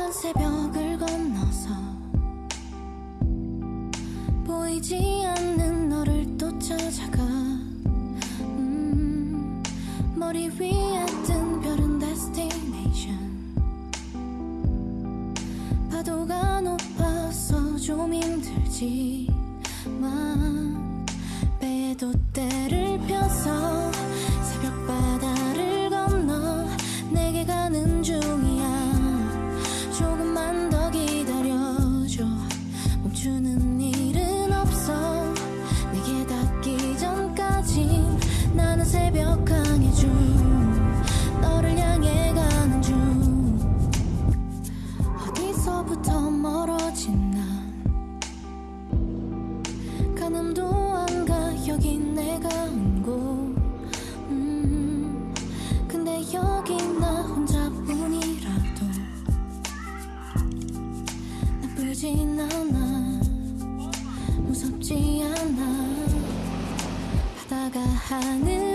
답답한 새벽을 건너서 보이지 않는 너를 또 찾아가. 음, 머리 위에 뜬 별은 destination. 파도가 높아서 좀 힘들지만 배도 때를 펴서 나쁘진 않아. 무섭지 않아. 바다가 하늘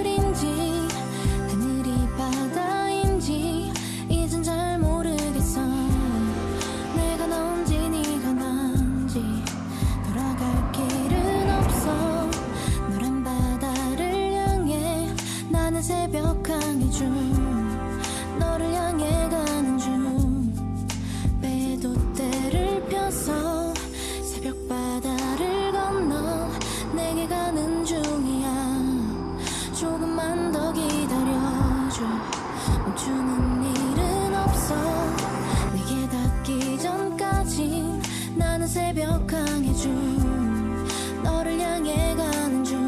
더 기다려줘. 멈추는 일은 없어. 내게 닿기 전까지 나는 새벽 강의 중 너를 향해 가는 중.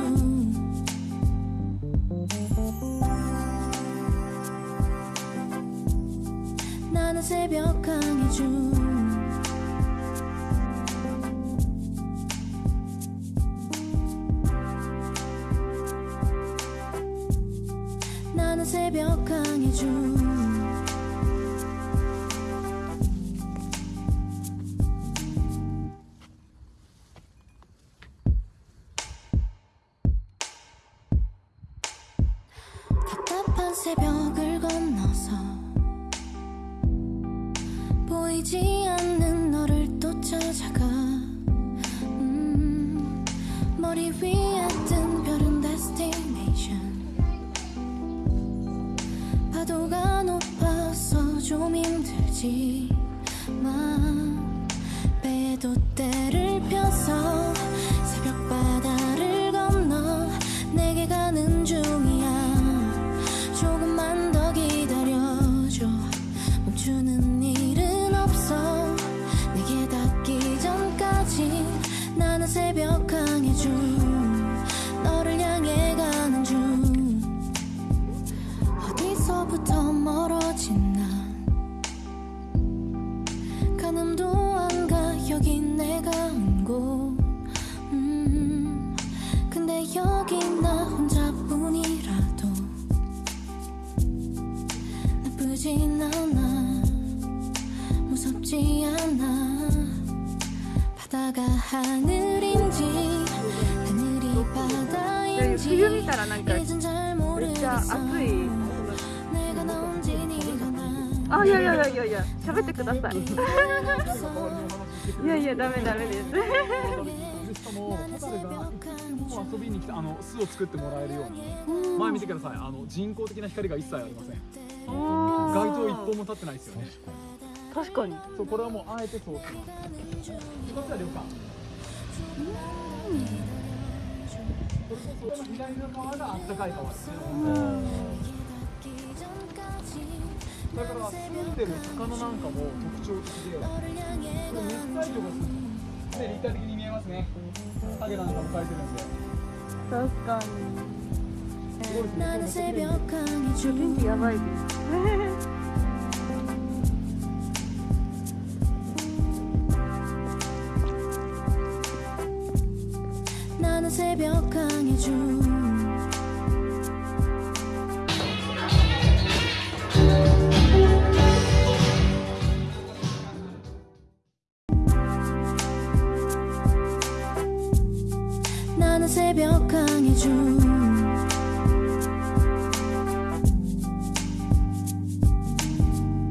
나는 새벽 강의 중 나는 새벽 강의 중. 답답한 새벽을 배도 때를 펴서 새벽 바다를 건너 내게 가는 중이야. 조금만 더 기다려줘. 멈추는 일은 없어. 내게 닿기 전까지 나는 새벽 강의 중 너를 향해 가는 중. 어디서부터 冬見たらなんかめっちゃ暑いあいやいやいやいやいや喋ってください。いやいやダメダメです。遊びに来てあの巣を作ってもらえるように、前見てください。あの人工的な光が一切ありません。街灯一本も立ってないですよね。確かに。そうこれはもうあえて通します。こっちは旅館。それこそ左の川が暖かい川ですねだから住んでる魚なんかも特徴的で熱帯魚が住んで立体的に見えますね影なんかも描いてるんで確かにすごいですね。やばいです。 나는 새벽 나는 새벽 중